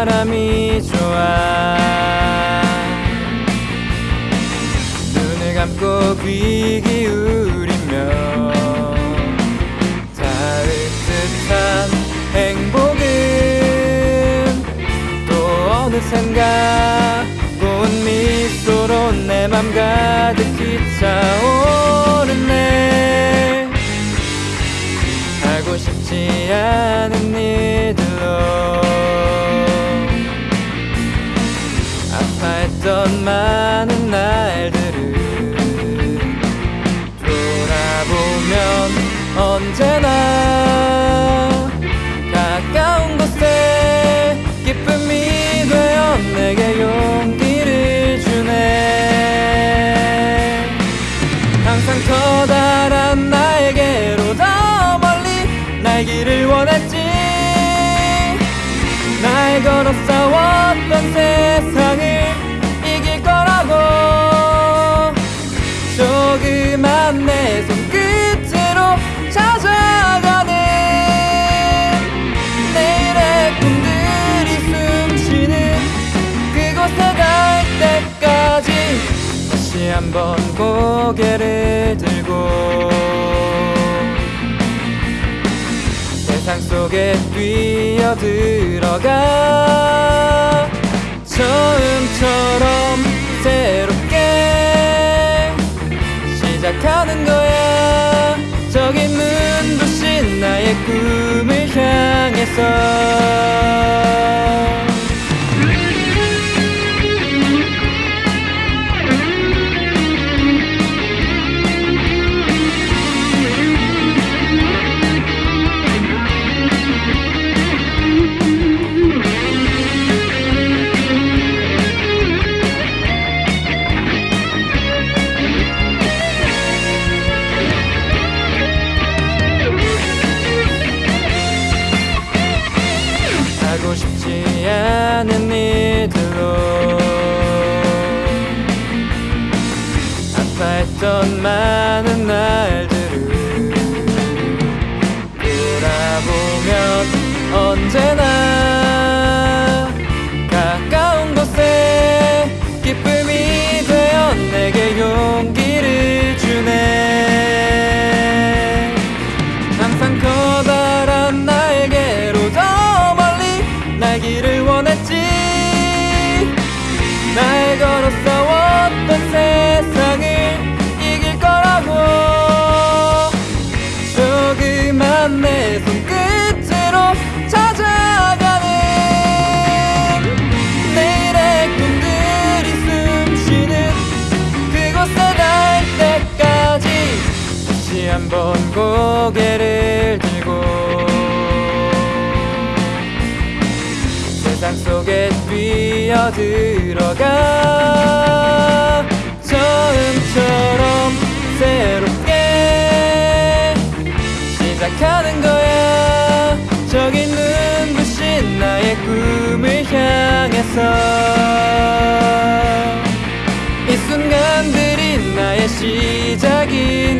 바람이 좋아. 눈을 감고 귀 기울이며 닿을 듯한 행복은 또 어느샌가 고운 미소로 내 맘 가득 언제나 가까운 곳에 기쁨이 되어 내게 용기를 주네. 항상 커다란 나에게로 더 멀리 날기를 원했지. 날 걸어 싸웠던 세상 한번 고개를 들고 세상 속에 뛰어들어가 처음처럼 새롭게 시작하는 거야. 저기 눈부신 나의 꿈을 향해서 아파했던 많은 날들을 돌아보면 언제나 한번 고개를 들고 세상 속에 뛰어들어가 처음처럼 새롭게 시작하는 거야. 저기 눈부신 나의 꿈을 향해서 이 순간들이 나의 시작이